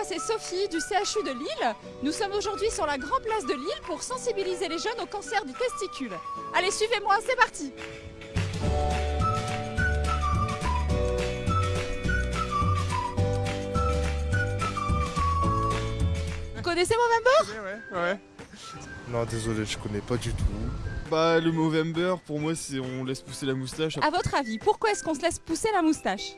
moi c'est Sophie du CHU de Lille. Nous sommes aujourd'hui sur la grande place de Lille pour sensibiliser les jeunes au cancer du testicule. Allez, suivez-moi, c'est parti Vous connaissez Movember Ouais, ouais. Non, désolé, je connais pas du tout. Bah le Movember pour moi c'est on laisse pousser la moustache. À votre avis, pourquoi est-ce qu'on se laisse pousser la moustache?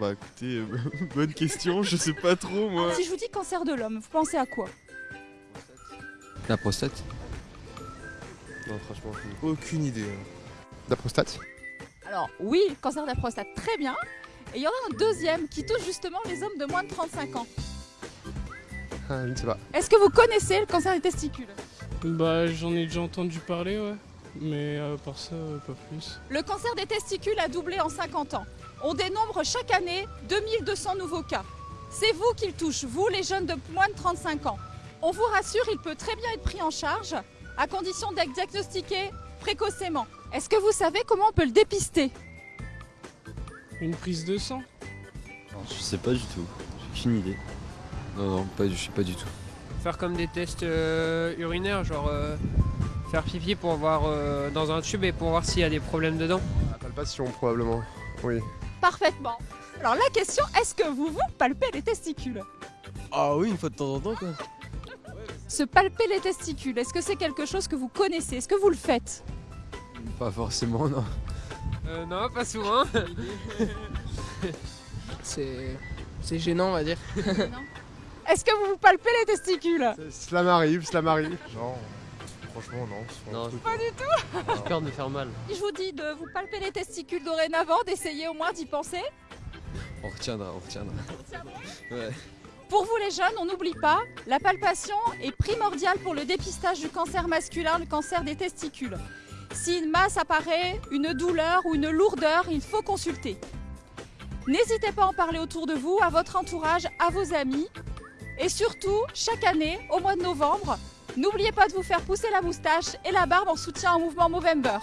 Bah écoutez, euh, bonne question, je sais pas trop moi. Si je vous dis cancer de l'homme, vous pensez à quoi? La prostate Non, franchement, aucune idée. La prostate? Alors oui, cancer de la prostate, très bien. Et il y en a un deuxième qui touche justement les hommes de moins de 35 ans. ah, Je ne sais pas. Est-ce que vous connaissez le cancer des testicules? Bah j'en ai déjà entendu parler ouais. Mais à part ça, euh, pas plus. Le cancer des testicules a doublé en 50 ans. On dénombre chaque année 2200 nouveaux cas. C'est vous qu'il touche, vous les jeunes de moins de 35 ans. On vous rassure, il peut très bien être pris en charge, à condition d'être diagnostiqué précocement. Est-ce que vous savez comment on peut le dépister? Une prise de sang? Non, je sais pas du tout. J'ai aucune idée. Non, non, pas, du- je sais pas du tout. faire comme des tests euh, urinaires, genre euh, faire pipi pour voir euh, dans un tube et pour voir s'il y a des problèmes dedans. La palpation, probablement. Oui. Parfaitement. Alors la question, est-ce que vous vous palpez les testicules? Ah oui, une fois de temps en temps quoi. Se palper les testicules, est-ce que c'est quelque chose que vous connaissez? Est-ce que vous le faites? Pas forcément, non. Euh, non, pas souvent. C'est c'est gênant, on va dire. Est-ce que vous vous palpez les testicules? Cela m'arrive, cela m'arrive. Non, franchement, non. Non. truc- Pas du tout J'ai peur de me faire mal. Je vous dis de vous palper les testicules dorénavant, d'essayer au moins d'y penser. On retiendra, on retiendra. Ouais. Pour vous les jeunes, on n'oublie pas, la palpation est primordiale pour le dépistage du cancer masculin, le cancer des testicules. Si une masse apparaît, une douleur ou une lourdeur, il faut consulter. N'hésitez pas à en parler autour de vous, à votre entourage, à vos amis. Et surtout, chaque année, au mois de novembre, n'oubliez pas de vous faire pousser la moustache et la barbe en soutien au mouvement Movember.